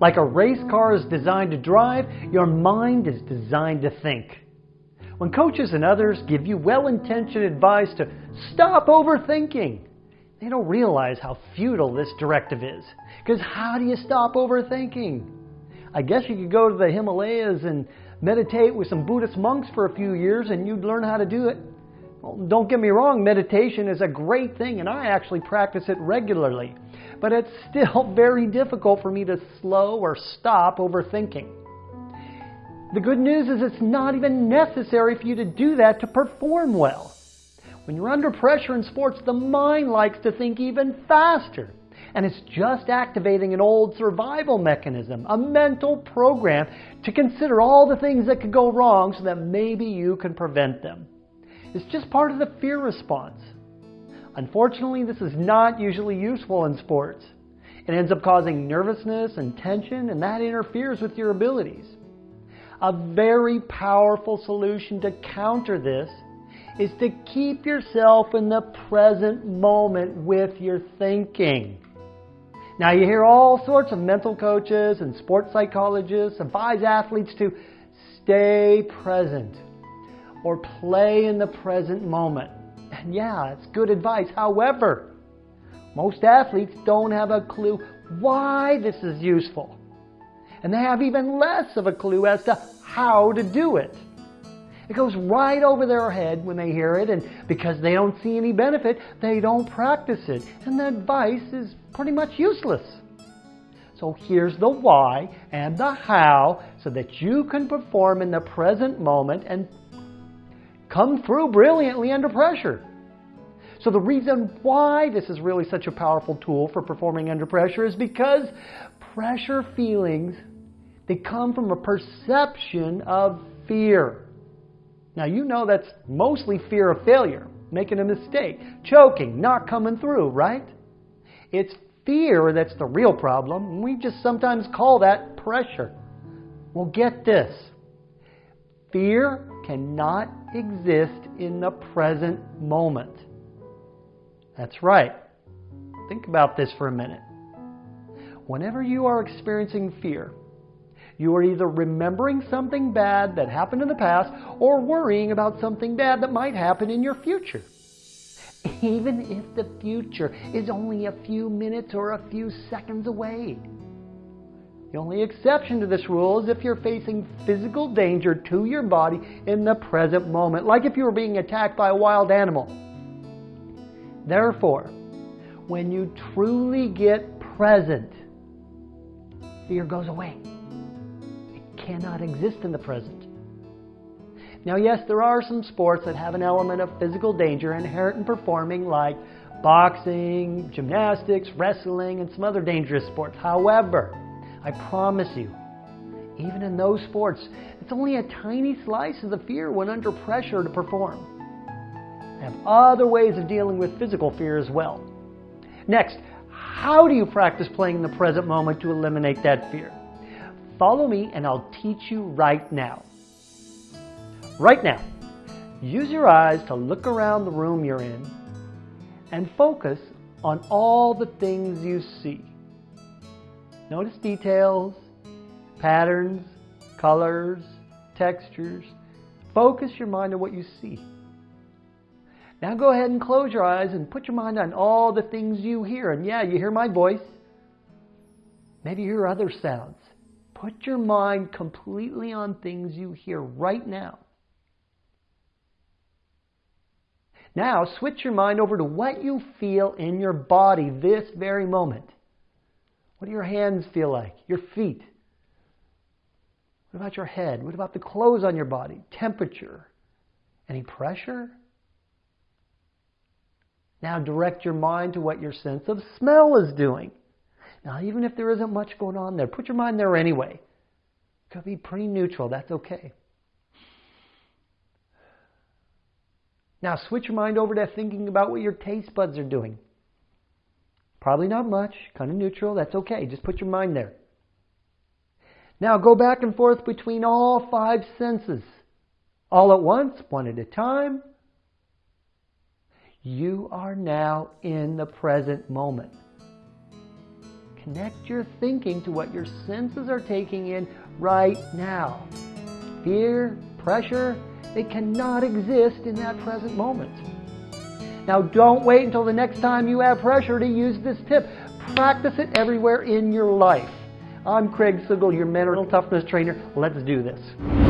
Like a race car is designed to drive, your mind is designed to think. When coaches and others give you well intentioned advice to stop overthinking, they don't realize how futile this directive is. Because how do you stop overthinking? I guess you could go to the Himalayas and meditate with some Buddhist monks for a few years and you'd learn how to do it. Well, don't get me wrong, meditation is a great thing and I actually practice it regularly. But it's still very difficult for me to slow or stop overthinking. The good news is it's not even necessary for you to do that to perform well. When you're under pressure in sports, the mind likes to think even faster. And it's just activating an old survival mechanism, a mental program to consider all the things that could go wrong so that maybe you can prevent them. It's just part of the fear response. Unfortunately, this is not usually useful in sports. It ends up causing nervousness and tension, and that interferes with your abilities. A very powerful solution to counter this is to keep yourself in the present moment with your thinking. Now, you hear all sorts of mental coaches and sports psychologists advise athletes to stay present or play in the present moment. And yeah, it's good advice. However, most athletes don't have a clue why this is useful. And they have even less of a clue as to how to do it. It goes right over their head when they hear it, and because they don't see any benefit, they don't practice it. And the advice is pretty much useless. So here's the why and the how so that you can perform in the present moment and come through brilliantly under pressure. So the reason why this is really such a powerful tool for performing under pressure is because pressure feelings they come from a perception of fear. Now, you know that's mostly fear of failure, making a mistake, choking, not coming through, right? It's fear that's the real problem. We just sometimes call that pressure. Well, get this fear cannot exist in the present moment. That's right. Think about this for a minute. Whenever you are experiencing fear, you are either remembering something bad that happened in the past or worrying about something bad that might happen in your future. Even if the future is only a few minutes or a few seconds away. The only exception to this rule is if you're facing physical danger to your body in the present moment, like if you were being attacked by a wild animal. Therefore, when you truly get present, fear goes away It cannot exist in the present. Now, yes, there are some sports that have an element of physical danger inherent in performing, like boxing, gymnastics, wrestling, and some other dangerous sports. However, I promise you, even in those sports, it's only a tiny slice of the fear when under pressure to perform. I have other ways of dealing with physical fear as well. Next, how do you practice playing in the present moment to eliminate that fear? Follow me and I'll teach you right now. Right now, use your eyes to look around the room you're in and focus on all the things you see. Notice details, patterns, colors, textures. Focus your mind on what you see. Now go ahead and close your eyes and put your mind on all the things you hear. And yeah, you hear my voice. Maybe you hear other sounds. Put your mind completely on things you hear right now. Now, switch your mind over to what you feel in your body this very moment. What do your hands feel like? Your feet? What about your head? What about the clothes on your body? Temperature? Any pressure? Now direct your mind to what your sense of smell is doing. Now, even if there isn't much going on there, put your mind there anyway. It could be pretty neutral. That's okay. Now, switch your mind over to thinking about what your taste buds are doing. Probably not much, kind of neutral. That's okay. Just put your mind there. Now, go back and forth between all five senses. All at once, one at a time. You are now in the present moment. connect your thinking to what your senses are taking in right now. Fear, pressure, they cannot exist in that present moment. Now, don't wait until the next time you have pressure to use this tip. Practice it everywhere in your life. I'm Craig Sigl, your mental toughness trainer. Let's do this.